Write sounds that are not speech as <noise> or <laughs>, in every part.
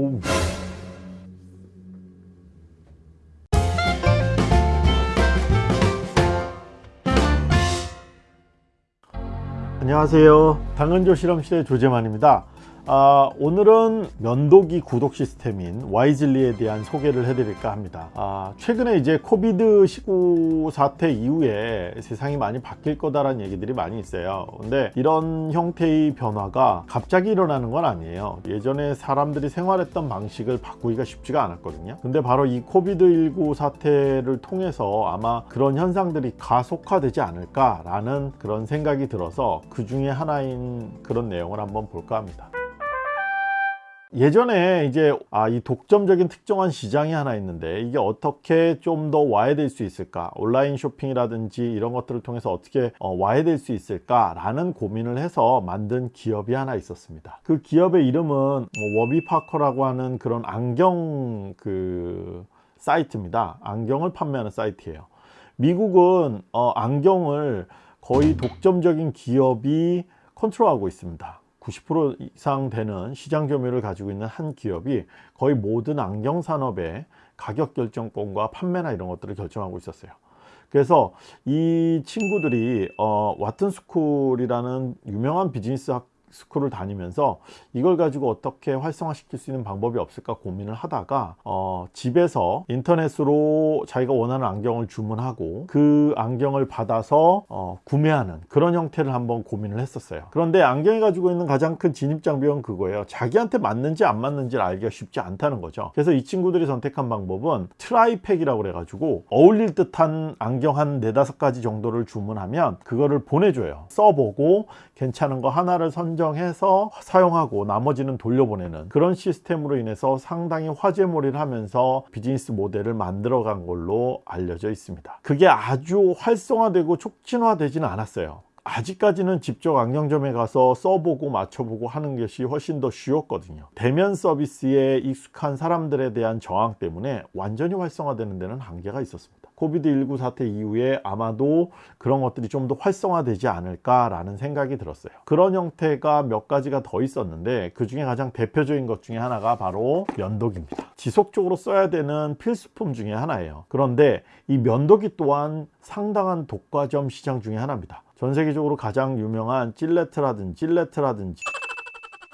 오. 안녕하세요 당근조 실험실의 조재만입니다 아, 오늘은 면도기 구독 시스템인 와이즐리에 대한 소개를 해드릴까 합니다. 아, 최근에 이제 COVID 19 사태 이후에 세상이 많이 바뀔 거다라는 얘기들이 많이 있어요. 근데 이런 형태의 변화가 갑자기 일어나는 건 아니에요. 예전에 사람들이 생활했던 방식을 바꾸기가 쉽지가 않았거든요. 근데 바로 이 COVID 19 사태를 통해서 아마 그런 현상들이 가속화되지 않을까 라는 그런 생각이 들어서 그 중에 하나인 그런 내용을 한번 볼까 합니다 예전에 이제 아, 이 독점적인 특정한 시장이 하나 있는데 이게 어떻게 좀 더 와해될 수 있을까? 온라인 쇼핑이라든지 이런 것들을 통해서 어떻게 어, 와해될 수 있을까 라는 고민을 해서 만든 기업이 하나 있었습니다. 그 기업의 이름은 뭐 워비파커라고 하는 그런 안경 그 사이트입니다. 안경을 판매하는 사이트예요. 미국은 어, 안경을 거의 독점적인 기업이 컨트롤하고 있습니다 90% 이상 되는 시장 점유율을 가지고 있는 한 기업이 거의 모든 안경 산업의 가격 결정권과 판매나 이런 것들을 결정하고 있었어요. 그래서 이 친구들이 어, 와튼스쿨이라는 유명한 비즈니스 학 스쿨을 다니면서 이걸 가지고 어떻게 활성화시킬 수 있는 방법이 없을까 고민을 하다가 어, 집에서 인터넷으로 자기가 원하는 안경을 주문하고 그 안경을 받아서 어, 구매하는 그런 형태를 한번 고민을 했었어요. 그런데 안경이 가지고 있는 가장 큰 진입장벽은 그거예요. 자기한테 맞는지 안 맞는지를 알기가 쉽지 않다는 거죠. 그래서 이 친구들이 선택한 방법은 try pack이라고 그래 가지고 어울릴 듯한 안경 한 네다섯 가지 정도를 주문하면 그거를 보내줘요. 써보고 괜찮은 거 하나를 선정 해서 사용하고 나머지는 돌려보내는 그런 시스템으로 인해서 상당히 화제몰이를 하면서 비즈니스 모델을 만들어 간 걸로 알려져 있습니다. 그게 아주 활성화되고 촉진화되지는 않았어요. 아직까지는 직접 안경점에 가서 써보고 맞춰보고 하는 것이 훨씬 더 쉬웠거든요. 대면 서비스에 익숙한 사람들에 대한 저항 때문에 완전히 활성화되는 데는 한계가 있었습니다 COVID19 사태 이후에 아마도 그런 것들이 좀 더 활성화되지 않을까 라는 생각이 들었어요. 그런 형태가 몇 가지가 더 있었는데 그 중에 가장 대표적인 것 중에 하나가 바로 면도기입니다. 지속적으로 써야 되는 필수품 중에 하나예요. 그런데 이 면도기 또한 상당한 독과점 시장 중에 하나입니다. 전 세계적으로 가장 유명한 질레트라든지 질레트라든지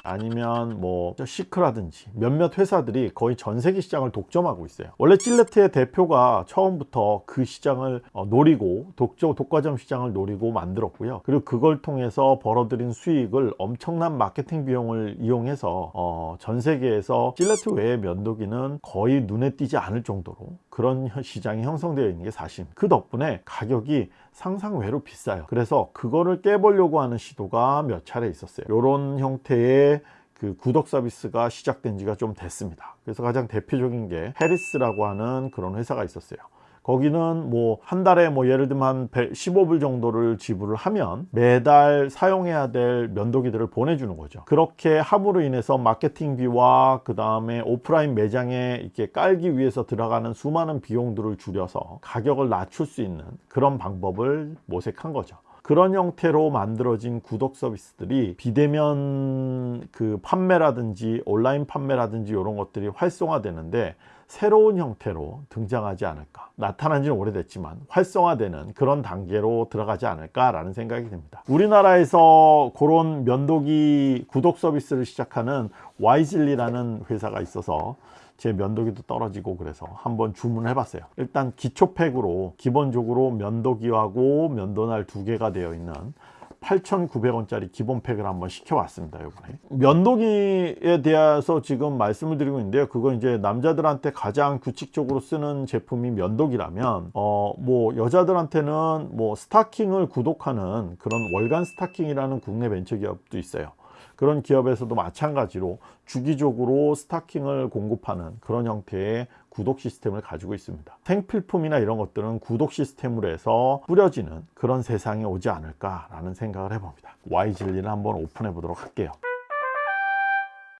아니면 뭐 시크라든지 몇몇 회사들이 거의 전 세계 시장을 독점하고 있어요. 원래 질레트의 대표가 처음부터 그 시장을 어, 노리고 독점 독과점 시장을 노리고 만들었고요. 그리고 그걸 통해서 벌어들인 수익을 엄청난 마케팅 비용을 이용해서 어, 전 세계에서 질레트 외의 면도기는 거의 눈에 띄지 않을 정도로 그런 시장이 형성되어 있는 게 사실. 그 덕분에 가격이 상상외로 비싸요. 그래서 그거를 깨보려고 하는 시도가 몇 차례 있었어요. 이런 형태의 그 구독 서비스가 시작된 지가 좀 됐습니다. 그래서 가장 대표적인 게 해리스라고 하는 그런 회사가 있었어요 거기는 뭐 한 달에 뭐 예를 들면 한 15불 정도를 지불을 하면 매달 사용해야 될 면도기들을 보내주는 거죠. 그렇게 함으로 인해서 마케팅비와 그 다음에 오프라인 매장에 이렇게 깔기 위해서 들어가는 수많은 비용들을 줄여서 가격을 낮출 수 있는 그런 방법을 모색한 거죠. 그런 형태로 만들어진 구독 서비스들이 비대면 그 판매라든지 온라인 판매라든지 이런 것들이 활성화되는데 새로운 형태로 등장하지 않을까. 나타난 지는 오래됐지만 활성화되는 그런 단계로 들어가지 않을까 라는 생각이 듭니다. 우리나라에서 그런 면도기 구독 서비스를 시작하는 와이즐리라는 회사가 있어서 제 면도기도 떨어지고 그래서 한번 주문을 해봤어요. 일단 기초팩으로 기본적으로 면도기하고 면도날 두 개가 되어 있는 8,900원짜리 기본팩을 한번 시켜왔습니다 이번에. 면도기에 대해서 지금 말씀을 드리고 있는데요. 그거 이제 남자들한테 가장 규칙적으로 쓰는 제품이 면도기라면 어 뭐 여자들한테는 뭐 스타킹을 구독하는 그런 월간 스타킹이라는 국내 벤처기업도 있어요 그런 기업에서도 마찬가지로 주기적으로 스타킹을 공급하는 그런 형태의 구독 시스템을 가지고 있습니다. 생필품이나 이런 것들은 구독 시스템으로 해서 뿌려지는 그런 세상이 오지 않을까 라는 생각을 해봅니다. Y즐리를 한번 오픈해 보도록 할게요.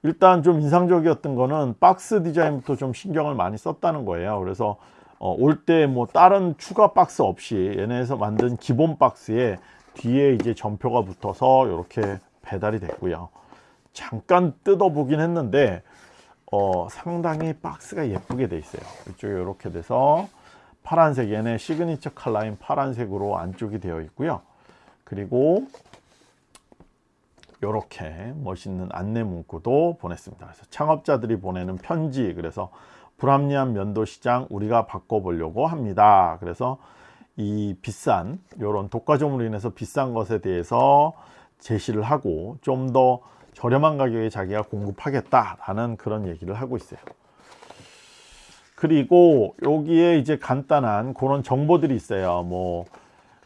일단 좀 인상적이었던 거는 박스 디자인부터 좀 신경을 많이 썼다는 거예요. 그래서 어, 올 때 뭐 다른 추가 박스 없이 얘네에서 만든 기본 박스에 뒤에 이제 전표가 붙어서 이렇게 배달이 됐고요. 잠깐 뜯어보긴 했는데 어, 상당히 박스가 예쁘게 돼 있어요. 이쪽에 이렇게 돼서 파란색 얘네 시그니처 컬러인 파란색으로 안쪽이 되어 있고요. 그리고 이렇게 멋있는 안내 문구도 보냈습니다. 그래서 창업자들이 보내는 편지 그래서 불합리한 면도 시장 우리가 바꿔보려고 합니다. 그래서 이 비싼 이런 독과점으로 인해서 비싼 것에 대해서 제시를 하고 좀 더 저렴한 가격에 자기가 공급하겠다라는 그런 얘기를 하고 있어요. 그리고 여기에 이제 간단한 그런 정보들이 있어요. 뭐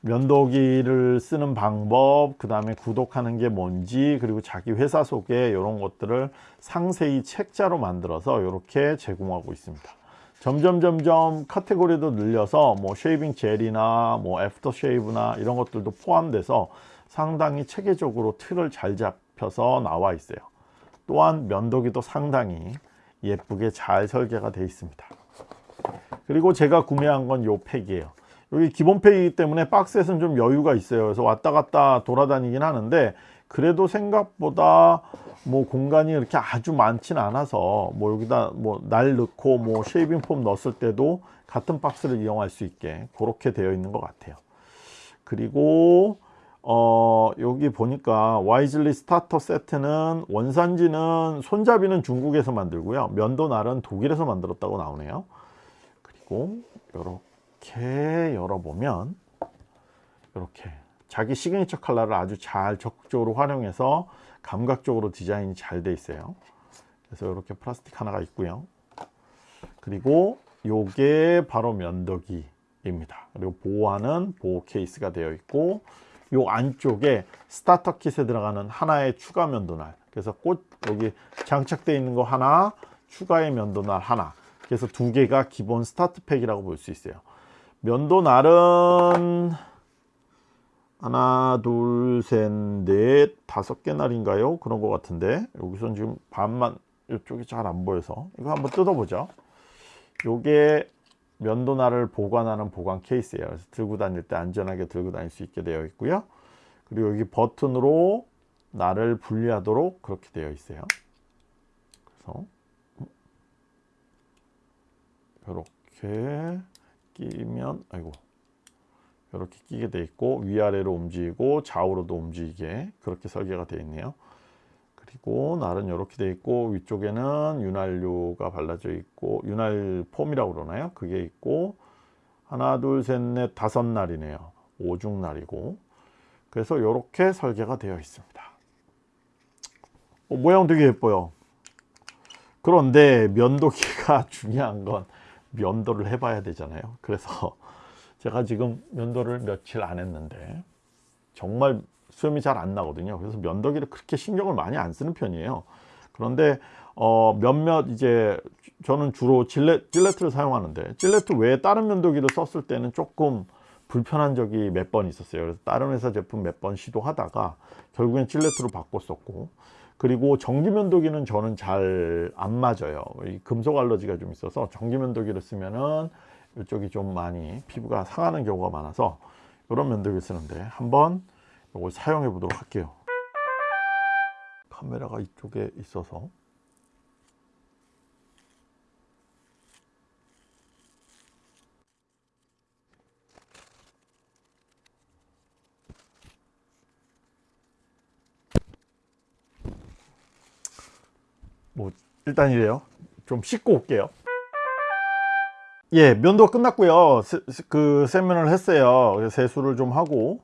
면도기를 쓰는 방법, 그 다음에 구독하는 게 뭔지, 그리고 자기 회사 소개 이런 것들을 상세히 책자로 만들어서 이렇게 제공하고 있습니다. 점점 점점 카테고리도 늘려서 뭐 shaving gel이나 뭐 aftershave나 이런 것들도 포함돼서 상당히 체계적으로 틀을 잘 잡혀서 나와 있어요. 또한 면도기도 상당히 예쁘게 잘 설계가 되어 있습니다. 그리고 제가 구매한 건 요 팩이에요. 여기 기본 팩이기 때문에 박스에서는 좀 여유가 있어요. 그래서 왔다 갔다 돌아다니긴 하는데 그래도 생각보다 뭐 공간이 이렇게 아주 많진 않아서 뭐 여기다 뭐 날 넣고 뭐 shaving foam 넣었을 때도 같은 박스를 이용할 수 있게 그렇게 되어 있는 것 같아요. 그리고 어 여기 보니까 와이즐리 starter 세트는 원산지는 손잡이는 중국에서 만들고요. 면도 날은 독일에서 만들었다고 나오네요. 그리고 이렇게 열어보면 이렇게 자기 시그니처 컬러를 아주 잘 적극적으로 활용해서 감각적으로 디자인이 잘 돼 있어요. 그래서 이렇게 플라스틱 하나가 있고요. 그리고 요게 바로 면도기입니다. 그리고 보호하는 보호 케이스가 되어 있고 요 안쪽에 스타터 킷에 들어가는 하나의 추가 면도날. 그래서 꽃 여기 장착되어 있는 거 하나 추가의 면도날 하나. 그래서 두 개가 기본 스타트 팩이라고 볼 수 있어요. 면도날은 하나 둘셋넷 다섯 개 날인가요? 그런 것 같은데. 여기선 지금 반만 이쪽이 잘 안 보여서. 이거 한번 뜯어보죠. 요게 면도날을 보관하는 보관 케이스예요. 그래서 들고 다닐 때 안전하게 들고 다닐 수 있게 되어 있고요. 그리고 여기 버튼으로 날을 분리하도록 그렇게 되어 있어요. 그래서 이렇게 끼면 아이고 이렇게 끼게 되어 있고 위아래로 움직이고 좌우로도 움직이게 그렇게 설계가 되어 있네요. 그리고 날은 이렇게 되어 있고 위쪽에는 윤활유가 발라져 있고 윤활 폼이라고 그러나요? 그게 있고 하나 둘 셋 넷 다섯 날이네요. 오중 날이고. 그래서 이렇게 설계가 되어 있습니다. 어, 모양 되게 예뻐요. 그런데 면도기가 <laughs> 중요한 건 면도를 해봐야 되잖아요. 그래서 <laughs> 제가 지금 면도를 며칠 안 했는데 정말 수염이 잘 안 나거든요. 그래서 면도기를 그렇게 신경을 많이 안 쓰는 편이에요. 그런데 어 몇몇 이제 저는 주로 질레, 질레트를 사용하는데 질레트 외에 다른 면도기를 썼을 때는 조금 불편한 적이 몇 번 있었어요. 그래서 다른 회사 제품 몇 번 시도하다가 결국엔 질레트로 바꿨었고 그리고 전기 면도기는 저는 잘 안 맞아요. 이 금속 알러지가 좀 있어서 전기 면도기를 쓰면은 이쪽이 좀 많이 피부가 상하는 경우가 많아서 이런 면도기를 쓰는데 한번 이걸 사용해 보도록 할게요. 카메라가 이쪽에 있어서. 뭐 일단 이래요. 좀 씻고 올게요. 예 면도가 끝났고요. 세, 그 세면을 했어요. 세수를 좀 하고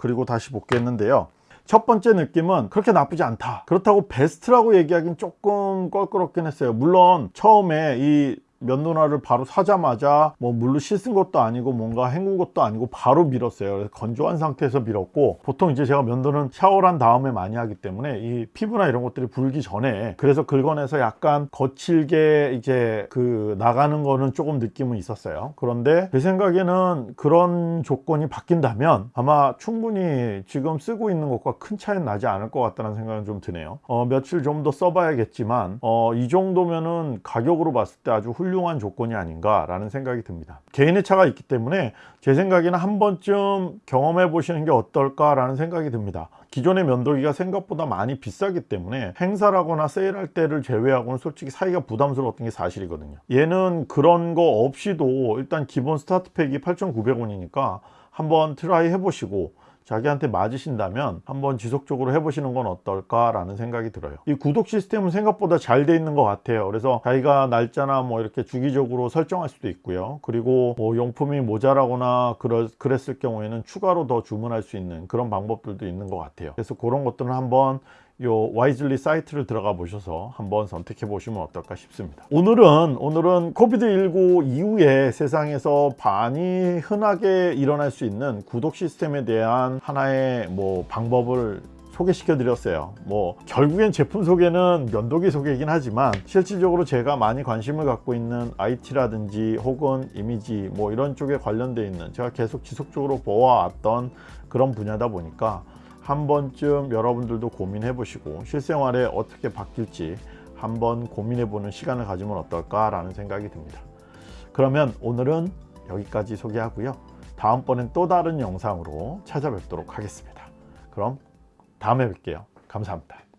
그리고 다시 복귀했는데요. 첫 번째 느낌은 그렇게 나쁘지 않다. 그렇다고 베스트라고 얘기하기는 조금 껄끄럽긴 했어요. 물론 처음에 이 면도날을 바로 사자마자 뭐 물로 씻은 것도 아니고 뭔가 헹군 것도 아니고 바로 밀었어요. 그래서 건조한 상태에서 밀었고 보통 이제 제가 면도는 샤워를 한 다음에 많이 하기 때문에 이 피부나 이런 것들이 불기 전에 그래서 긁어내서 약간 거칠게 이제 그 나가는 거는 조금 느낌은 있었어요. 그런데 제 생각에는 그런 조건이 바뀐다면 아마 충분히 지금 쓰고 있는 것과 큰 차이는 나지 않을 것 같다는 생각은 좀 드네요. 어, 며칠 좀 더 써봐야겠지만 어, 이 정도면은 가격으로 봤을 때 아주 훌륭한 훌륭한 조건이 아닌가라는 생각이 듭니다. 개인의 차가 있기 때문에 제 생각에는 한 번쯤 경험해 보시는 게 어떨까라는 생각이 듭니다. 기존의 면도기가 생각보다 많이 비싸기 때문에 행사라거나 세일할 때를 제외하고는 솔직히 사기가 부담스러웠던 게 사실이거든요. 얘는 그런 거 없이도 일단 기본 스타트팩이 8,900원이니까 한번 try 해보시고 자기한테 맞으신다면 한번 지속적으로 해보시는 건 어떨까 라는 생각이 들어요. 이 구독 시스템은 생각보다 잘 돼 있는 것 같아요. 그래서 자기가 날짜나 뭐 이렇게 주기적으로 설정할 수도 있고요. 그리고 뭐 용품이 모자라거나 그럴, 그랬을 경우에는 추가로 더 주문할 수 있는 그런 방법들도 있는 것 같아요. 그래서 그런 것들은 한번 요 와이즐리 사이트를 들어가 보셔서 한번 선택해 보시면 어떨까 싶습니다. 오늘은 오늘은 코비드19 이후에 세상에서 많이 흔하게 일어날 수 있는 구독 시스템에 대한 하나의 뭐 방법을 소개시켜 드렸어요. 뭐 결국엔 제품 소개는 면도기 소개이긴 하지만 실질적으로 제가 많이 관심을 갖고 있는 IT라든지 혹은 이미지 뭐 이런 쪽에 관련돼 있는 제가 계속 지속적으로 보아왔던 그런 분야다 보니까 한 번쯤 여러분들도 고민해 보시고 실생활에 어떻게 바뀔지 한번 고민해 보는 시간을 가지면 어떨까 라는 생각이 듭니다. 그러면 오늘은 여기까지 소개하고요. 다음번엔 또 다른 영상으로 찾아뵙도록 하겠습니다. 그럼 다음에 뵐게요. 감사합니다.